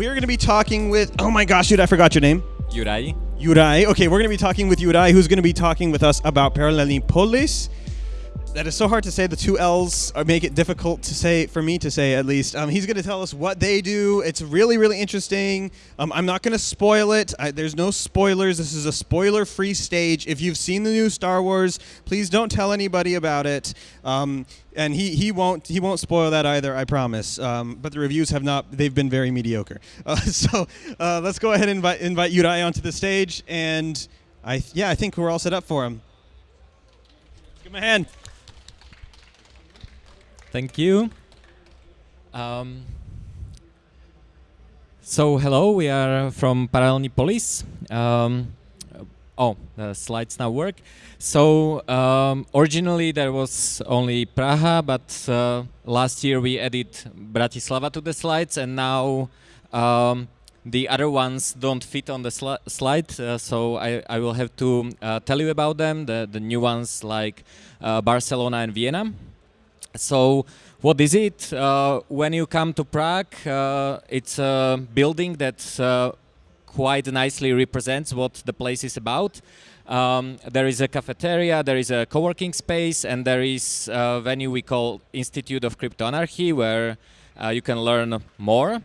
We're going to be talking with. Oh my gosh, dude! I forgot your name. Juraj. Juraj. Okay, we're going to be talking with Juraj, who's going to be talking with us about Paralelní Polis. That is so hard to say. The two L's make it difficult to say for me to say at least. Um, he's going to tell us what they do. It's really really interesting. Um, I'm not going to spoil it. I, there's no spoilers. This is a spoiler-free stage. If you've seen the new Star Wars, please don't tell anybody about it. Um, and he, he won't he won't spoil that either. I promise. Um, but the reviews have not. They've been very mediocre. Uh, so uh, let's go ahead and invite invite Juraj onto the stage. And I yeah I think we're all set up for him. Give him a hand. Thank you. Um, so hello, we are from Paralelní Polis. Um, oh, the slides now work. So um, originally there was only Praha, but uh, last year we added Bratislava to the slides, and now um, the other ones don't fit on the sli slide. Uh, so I, I, will have to uh, tell you about them. The the new ones like uh, Barcelona and Vienna. So what is it? Uh, when you come to Prague, uh, it's a building that uh, quite nicely represents what the place is about. Um, there is a cafeteria, there is a co-working space, and there is a venue we call Institute of Cryptoanarchy, where uh, you can learn more.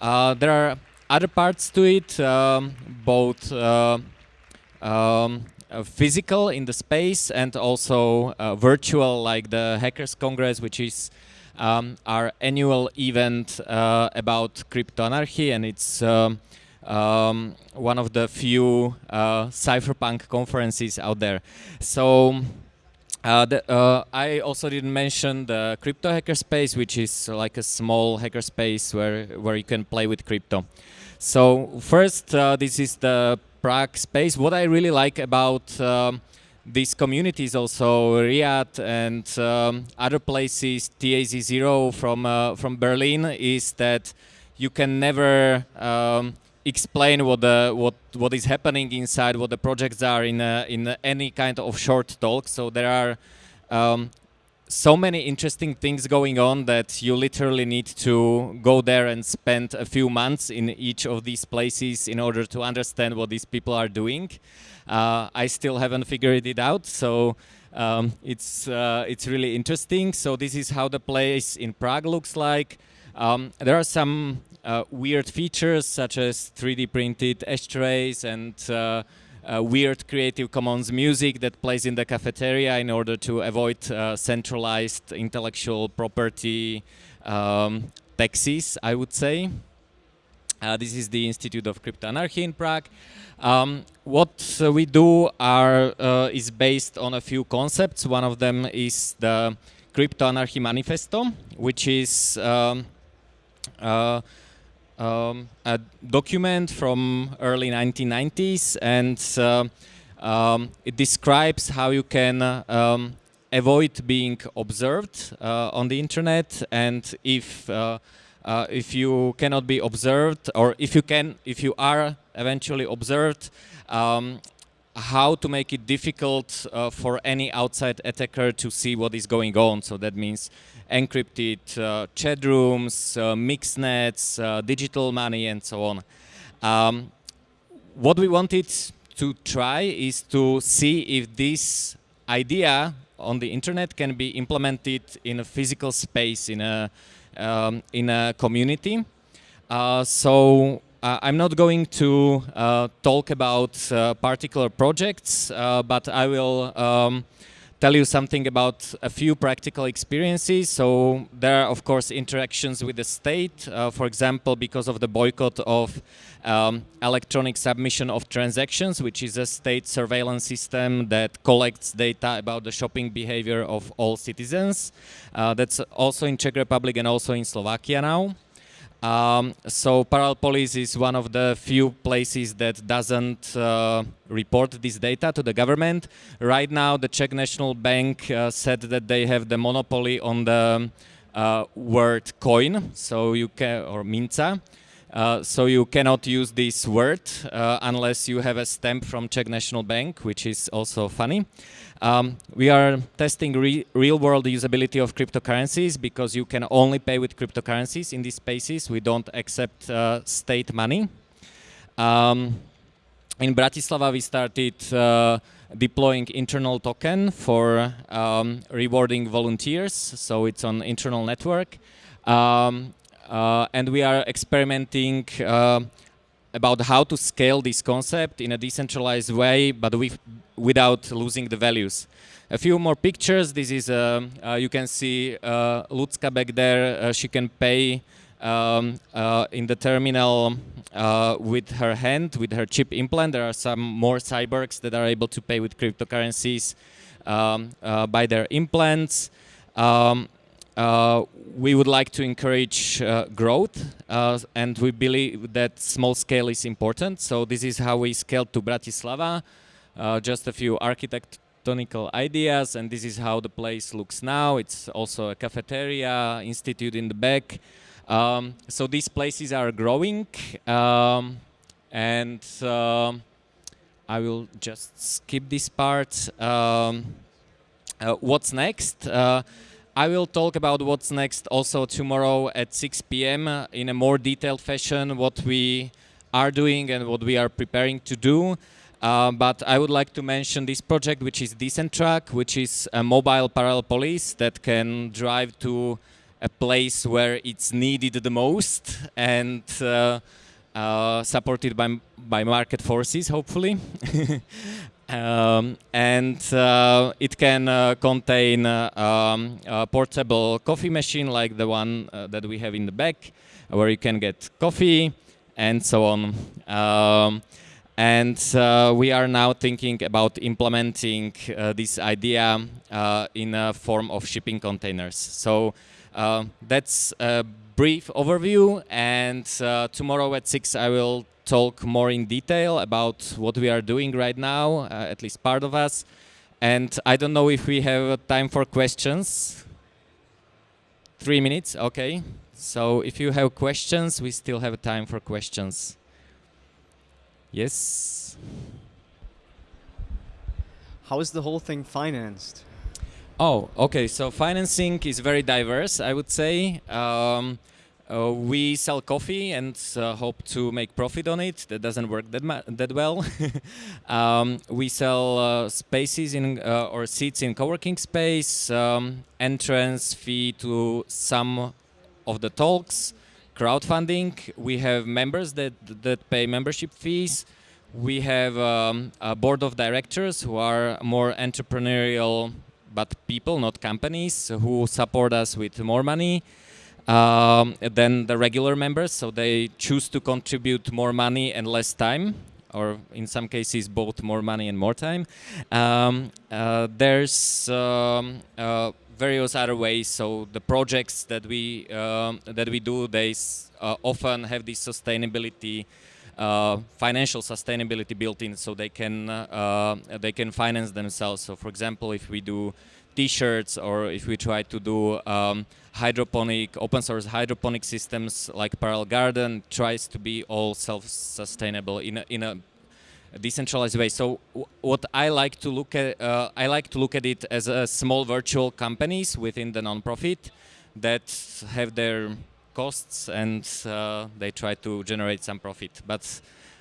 Uh, there are other parts to it, um, both uh, um, physical in the space and also uh, virtual, like the Hackers Congress, which is um, our annual event uh, about cryptoanarchy, and it's um, um, one of the few uh, cypherpunk conferences out there. So uh, the, uh, I also didn't mention the crypto hackerspace, which is like a small hackerspace where where you can play with crypto. So first, this is the Prague space. What I really like about um, these communities also RIAT and um, other places, TAZ0 from uh, from Berlin, is that you can never um, explain what the what what is happening inside, what the projects are in uh, in any kind of short talk. So there are um, so many interesting things going on that you literally need to go there and spend a few months in each of these places in order to understand what these people are doing. Uh, I still haven't figured it out, so um, it's uh, it's really interesting. So this is how the place in Prague looks like. Um, there are some uh, weird features such as 3D printed ashtrays and uh, weird Creative Commons music that plays in the cafeteria in order to avoid uh, centralized intellectual property um, taxes, I would say. Uh, this is the Institute of Cryptoanarchy in Prague. Um, what uh, we do are, uh, is based on a few concepts. One of them is the Cryptoanarchy Manifesto, which is um, uh, um, a document from early 1990s and uh, um, it describes how you can um, avoid being observed uh, on the internet and if uh, uh, if you cannot be observed or if you can if you are eventually observed um, how to make it difficult uh, for any outside attacker to see what is going on so that means encrypted uh, chat rooms, uh, mixnets, uh, digital money, and so on. Um, what we wanted to try is to see if this idea on the internet can be implemented in a physical space, in a, um, in a community. Uh, so uh, I'm not going to uh, talk about particular projects, but I will um, tell you something about a few practical experiences. So there are, of course, interactions with the state. Uh, for example, because of the boycott of um, electronic submission of transactions, which is a state surveillance system that collects data about the shopping behavior of all citizens. Uh, that's also in Czech Republic and also in Slovakia now. Um, so Parallel Polis is one of the few places that doesn't uh, report this data to the government. Right now, the Czech National Bank uh, said that they have the monopoly on the uh, word coin, so you can or minca. Uh, so you cannot use this word uh, unless you have a stamp from Czech National Bank, which is also funny. Um, we are testing re real-world usability of cryptocurrencies because you can only pay with cryptocurrencies in these spaces. We don't accept uh, state money. Um, in Bratislava, we started uh, deploying internal token for um, rewarding volunteers. So it's on internal network. Um, uh, and we are experimenting uh, about how to scale this concept in a decentralized way, but with, without losing the values. A few more pictures. This is, uh, uh you can see uh, Lucka back there. Uh, she can pay um, in the terminal with her hand, with her chip implant. There are some more cyborgs that are able to pay with cryptocurrencies um, by their implants. Um, uh, we would like to encourage uh, growth uh, and we believe that small scale is important. So this is how we scaled to Bratislava. Uh, just a few architectonical ideas and this is how the place looks now. It's also a cafeteria, institute in the back. Um, so these places are growing um, and um, I will just skip this part. Um, uh, what's next? I will talk about what's next also tomorrow at 6 p.m. In a more detailed fashion, what we are doing and what we are preparing to do. Uh, but I would like to mention this project, which is Decentrack, which is a mobile Parallel Polis that can drive to a place where it's needed the most and uh, uh, supported by, by market forces, hopefully. Um, and uh, it can uh, contain uh, um, a portable coffee machine like the one uh, that we have in the back, where you can get coffee and so on. Um, and uh, we are now thinking about implementing uh, this idea in a form of shipping containers. So that's a brief overview, and tomorrow at 6 I will talk more in detail about what we are doing right now, uh, at least part of us. And I don't know if we have time for questions. Three minutes, okay. So if you have questions, we still have time for questions. Yes? How is the whole thing financed? Oh, okay. So financing is very diverse, I would say. Um, uh, we sell coffee and uh, hope to make profit on it. That doesn't work that that well. um, we sell uh, spaces in uh, or seats in co-working space, um, entrance fee to some of the talks, crowdfunding. We have members that that pay membership fees. We have um, a board of directors who are more entrepreneurial, but people, not companies, who support us with more money um, than the regular members. So they choose to contribute more money and less time or in some cases both more money and more time. Um, uh, there's um, uh, various other ways. So the projects that we um, that we do, they uh, often have this sustainability, uh, financial sustainability built in, so they can uh, they can finance themselves. So for example, if we do T-shirts or if we try to do um, hydroponic, open source hydroponic systems like Parallel Garden tries to be all self-sustainable in a, in a decentralized way. So what I like to look at, uh, I like to look at it as a small virtual companies within the nonprofit that have their costs and uh, they try to generate some profit. But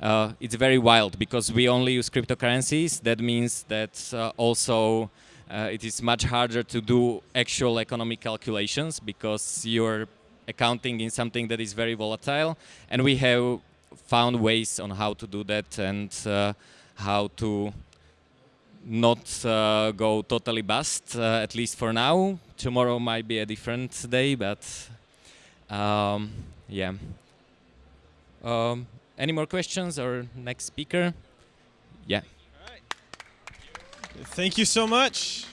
uh, it's very wild because we only use cryptocurrencies. That means that uh, also uh, it is much harder to do actual economic calculations because you're accounting in something that is very volatile and we have found ways on how to do that and uh, how to not uh, go totally bust, uh, at least for now. Tomorrow might be a different day, but um, yeah. Um, any more questions or next speaker? Yeah. Thank you so much.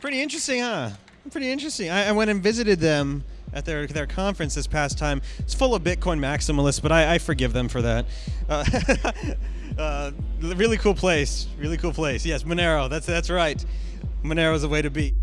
Pretty interesting, huh? Pretty interesting. I, I, went and visited them at their their conference this past time. It's full of Bitcoin maximalists, but I, I forgive them for that. Uh, uh, really cool place. Really cool place. Yes, Monero. That's that's right. Monero is the way to be.